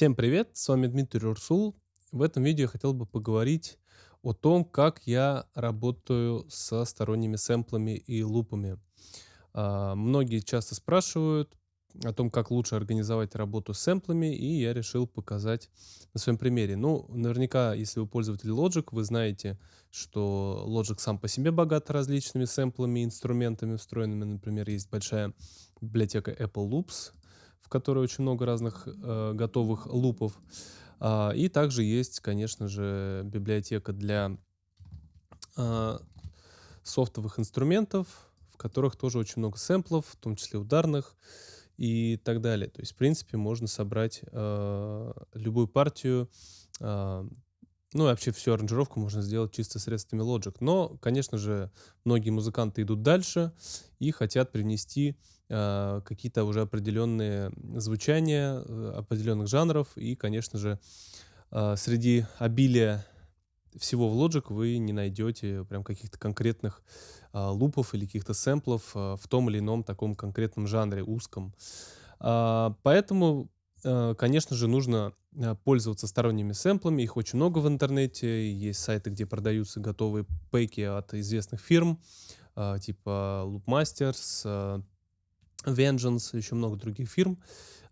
Всем привет, с вами Дмитрий Урсул. В этом видео я хотел бы поговорить о том, как я работаю со сторонними сэмплами и лупами. А, многие часто спрашивают о том, как лучше организовать работу с сэмплами, и я решил показать на своем примере. Ну, наверняка, если вы пользователь Logic, вы знаете, что Logic сам по себе богат различными сэмплами инструментами встроенными. Например, есть большая библиотека Apple Loops, в которой очень много разных э, готовых лупов. А, и также есть, конечно же, библиотека для э, софтовых инструментов, в которых тоже очень много сэмплов, в том числе ударных и так далее. То есть, в принципе, можно собрать э, любую партию, э, ну и вообще всю аранжировку можно сделать чисто средствами Logic. Но, конечно же, многие музыканты идут дальше и хотят принести э, какие-то уже определенные звучания э, определенных жанров. И, конечно же, э, среди обилия всего в Logic вы не найдете прям каких-то конкретных э, лупов или каких-то сэмплов э, в том или ином таком конкретном жанре, узком. Э, поэтому Э, конечно же, нужно э, пользоваться сторонними сэмплами. Их очень много в интернете. Есть сайты, где продаются готовые пэки от известных фирм, э, типа Loopmasters, Vengeance, еще много других фирм.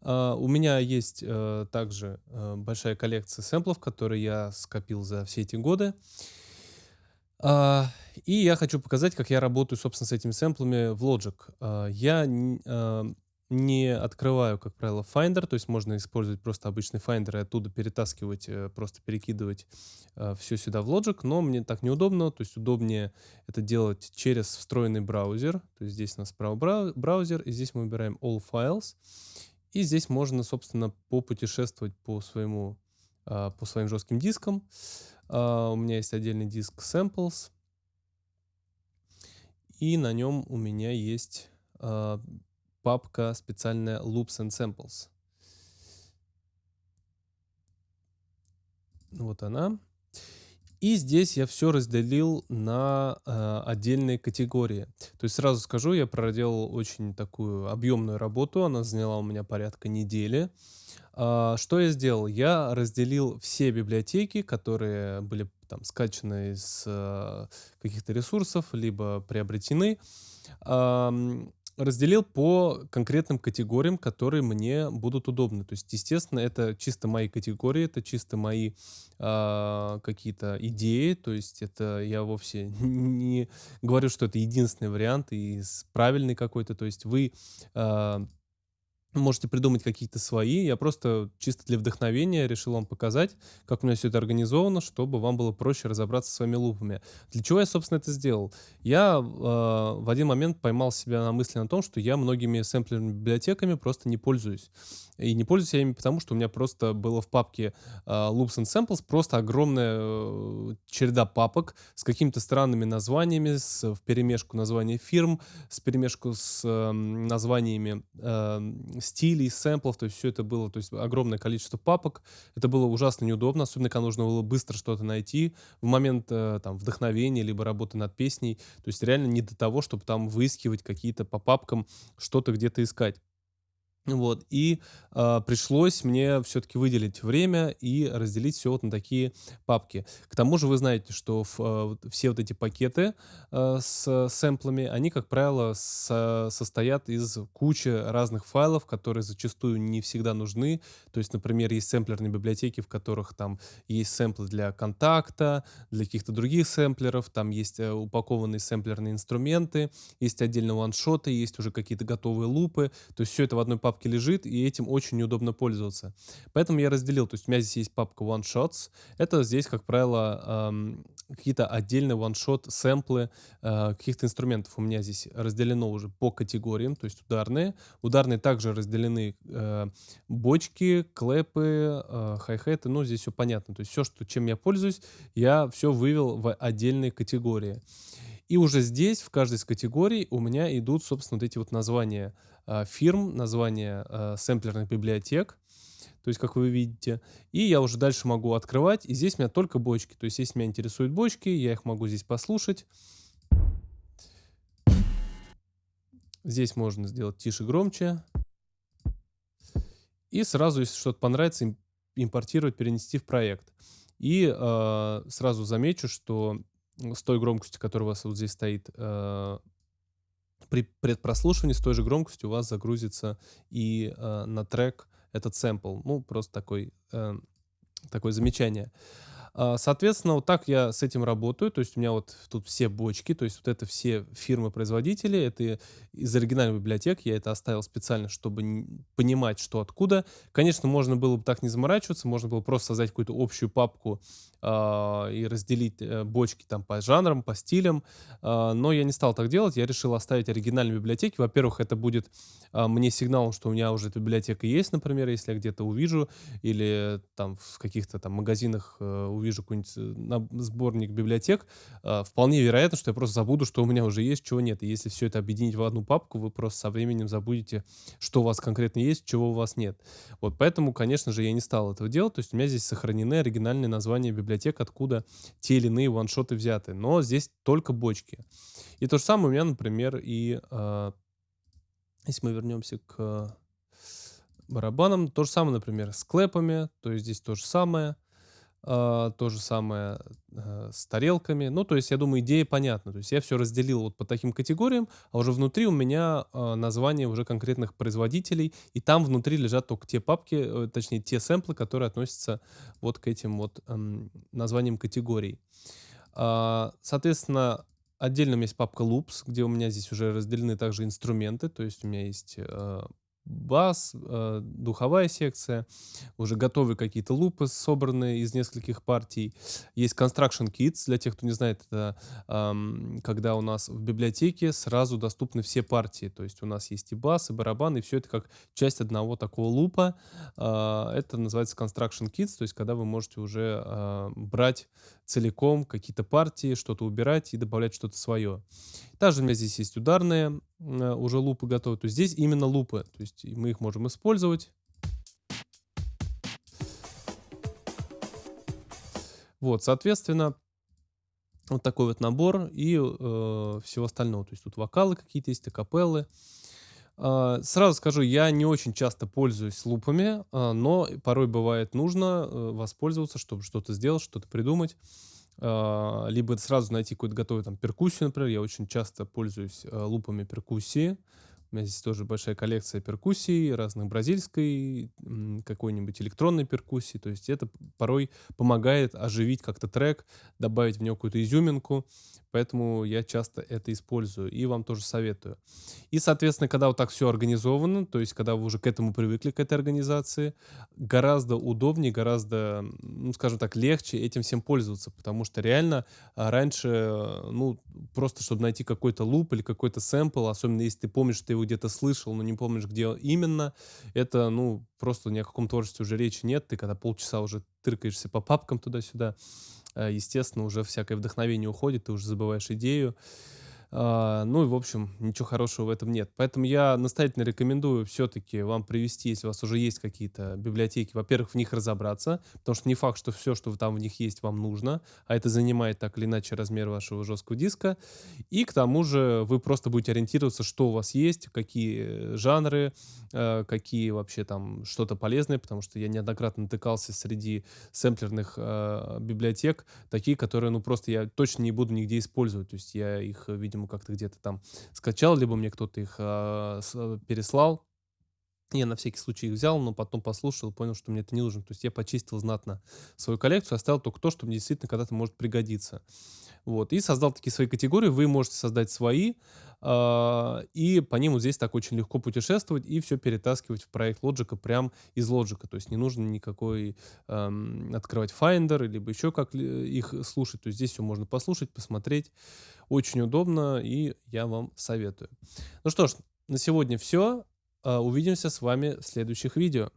У меня есть также большая коллекция сэмплов, которые я скопил за все эти годы. И я хочу показать, как я работаю, собственно, с этими сэмплами в Logic. Я не открываю, как правило, Finder, то есть можно использовать просто обычный Finder и оттуда перетаскивать, э, просто перекидывать э, все сюда в Logic, но мне так неудобно, то есть удобнее это делать через встроенный браузер, то есть здесь у нас справа браузер, и здесь мы выбираем All Files, и здесь можно, собственно, попутешествовать по своему, э, по своим жестким дискам. У меня есть отдельный диск Samples, и на нем у меня есть папка специальная Loops and Samples. Вот она. И здесь я все разделил на э, отдельные категории. То есть сразу скажу, я проделал очень такую объемную работу, она заняла у меня порядка недели. Э, что я сделал? Я разделил все библиотеки, которые были там скачаны из э, каких-то ресурсов, либо приобретены. Э, разделил по конкретным категориям, которые мне будут удобны. То есть, естественно, это чисто мои категории, это чисто мои э, какие-то идеи. То есть, это я вовсе не говорю, что это единственный вариант и правильный какой-то. То есть, вы э, можете придумать какие-то свои. Я просто чисто для вдохновения решил вам показать, как у меня все это организовано, чтобы вам было проще разобраться с своими лупами. Для чего я, собственно, это сделал? Я э, в один момент поймал себя на мысли на том, что я многими сэмплерными библиотеками просто не пользуюсь. И не пользуюсь я ими потому, что у меня просто было в папке э, Loops and Samples просто огромная э, череда папок с какими-то странными названиями, с, в перемешку названий фирм, с перемешку с э, названиями э, стилей, сэмплов, то есть все это было, то есть огромное количество папок. Это было ужасно неудобно, особенно когда нужно было быстро что-то найти в момент э, там вдохновения, либо работы над песней. То есть реально не до того, чтобы там выискивать какие-то по папкам, что-то где-то искать. Вот, и э, пришлось мне все-таки выделить время и разделить все вот на такие папки. К тому же вы знаете, что в, э, все вот эти пакеты э, с сэмплами, они, как правило, со, состоят из кучи разных файлов, которые зачастую не всегда нужны. То есть, например, есть сэмплерные библиотеки, в которых там есть сэмплы для контакта, для каких-то других сэмплеров, там есть э, упакованные сэмплерные инструменты, есть отдельно ваншоты, есть уже какие-то готовые лупы. То есть все это в одной папке папке лежит, и этим очень неудобно пользоваться. Поэтому я разделил, то есть у меня здесь есть папка One Shots. Это здесь, как правило, эм, какие-то отдельные one-shot сэмплы э, каких-то инструментов. У меня здесь разделено уже по категориям, то есть ударные. Ударные также разделены э, бочки, клэпы, э, хай-хеты, ну здесь все понятно. То есть все, что, чем я пользуюсь, я все вывел в отдельные категории. И уже здесь, в каждой из категорий, у меня идут, собственно, вот эти вот названия фирм, названия э, сэмплерных библиотек. То есть, как вы видите. И я уже дальше могу открывать. И здесь у меня только бочки. То есть, если меня интересуют бочки, я их могу здесь послушать. Здесь можно сделать тише, громче. И сразу, если что-то понравится, импортировать, перенести в проект. И, а, сразу замечу, что, с той громкостью, которая у вас вот здесь стоит, а, при предпрослушивании с той же громкостью у вас загрузится и, а, на трек этот сэмпл. Ну, просто такой, эм, такое замечание. А, соответственно, вот так я с этим работаю. То есть у меня вот тут все бочки, то есть вот это все фирмы-производители, это из оригинальной библиотеки, я это оставил специально, чтобы понимать, что откуда. Конечно, можно было бы так не заморачиваться, можно было просто создать какую-то общую папку, а, и разделить, э, бочки там по жанрам, по стилям, а, но я не стал так делать. Я решил оставить оригинальные библиотеки. Во-первых, это будет, а, мне сигналом, что у меня уже эта библиотека есть, например, если я где-то увижу или там в каких-то там магазинах, э, какой-нибудь, э, сборник библиотек, а, вполне вероятно, что я просто забуду, что у меня уже есть, чего нет. И если всё это объединить в одну папку, вы просто со временем забудете, что у вас конкретно есть, чего у вас нет. Вот поэтому, конечно же, я не стал этого делать. То есть у меня здесь сохранены оригинальные названия библиотек, откуда те или иные ваншоты взяты. Но здесь только бочки. И то же самое у меня, например, и, а, если мы вернемся к барабанам, то же самое, например, с клэпами, то есть здесь то же самое. А, то же самое, э, с тарелками. Ну, то есть, я думаю, идея понятна. То есть я всё разделил вот по таким категориям, а уже внутри у меня, а, названия уже конкретных производителей, и там внутри лежат тока те папки, э, точнее, те сэмплы, которые относятся вот к этим вот, названиям категорий. А, соответственно, отдельно у меня есть папка loops, где у меня здесь уже разделены также инструменты. То есть у меня есть, бас, э, духовая секция, уже готовые какие-то лупы, собранные из нескольких партий. Есть Construction Kits. Для тех, кто не знает, это, когда у нас в библиотеке сразу доступны все партии. То есть у нас есть и бас, и барабан, и всё это как часть одного такого лупа. А, это называется Construction Kits, то есть когда вы можете уже, а, брать целиком какие-то партии, что-то убирать и добавлять что-то своё. Также у меня здесь есть ударные, э, уже лупы готовые. То есть здесь именно лупы, то есть мы их можем использовать. Вот, соответственно, вот такой вот набор и, э, всего остального. То есть тут вокалы какие-то есть, акапеллы. А, сразу скажу, я не очень часто пользуюсь лупами, а, но порой бывает нужно, э, воспользоваться, чтобы что-то сделать, что-то придумать. А, либо сразу найти какую-то готовую там перкуссию, например. Я очень часто пользуюсь, э, лупами перкуссии. У меня здесь тоже большая коллекция перкуссий разных, бразильской, какой-нибудь электронной перкуссии. То есть это порой помогает оживить как-то трек, добавить в него какую-то изюминку. Поэтому я часто это использую и вам тоже советую. И, соответственно, когда вот так всё организовано, то есть когда вы уже к этому привыкли, к этой организации, гораздо удобнее, гораздо, ну, скажем так, легче этим всем пользоваться. Потому что реально, а, раньше, ну, просто чтобы найти какой-то луп или какой-то сэмпл, особенно если ты помнишь, что ты его где-то слышал, но не помнишь, где именно, это, ну, просто ни о каком творчестве уже речи нет. Ты когда полчаса уже тыркаешься по папкам туда-сюда, естественно, уже всякое вдохновение уходит, ты уже забываешь идею. А, ну и, в общем, ничего хорошего в этом нет. Поэтому я настоятельно рекомендую всё-таки вам привести, если у вас уже есть какие-то библиотеки, во-первых, в них разобраться, потому что не факт, что всё, что там в них есть, вам нужно, а это занимает так или иначе размер вашего жесткого диска. И к тому же вы просто будете ориентироваться, что у вас есть, какие жанры, э, какие вообще там что-то полезное, потому что я неоднократно натыкался среди сэмплерных, а, библиотек, такие, которые, ну, просто я точно не буду нигде использовать. То есть я их, видимо, как-то где-то там скачал, либо мне кто-то их, с переслал. Я на всякий случай их взял, но потом послушал понял, что мне это не нужно. То есть я почистил знатно свою коллекцию, оставил только то, что мне действительно когда-то может пригодиться. Вот, и создал такие свои категории. Вы можете создать свои, а, и по ним вот здесь так очень легко путешествовать и всё перетаскивать в проект "Logic а" прям из "Logic а". То есть не нужно никакой, ам, открывать "Finder" либо еще как ли их слушать. То есть здесь всё можно послушать, посмотреть. Очень удобно, и я вам советую. Ну что ж, на сегодня всё. А, увидимся с вами в следующих видео.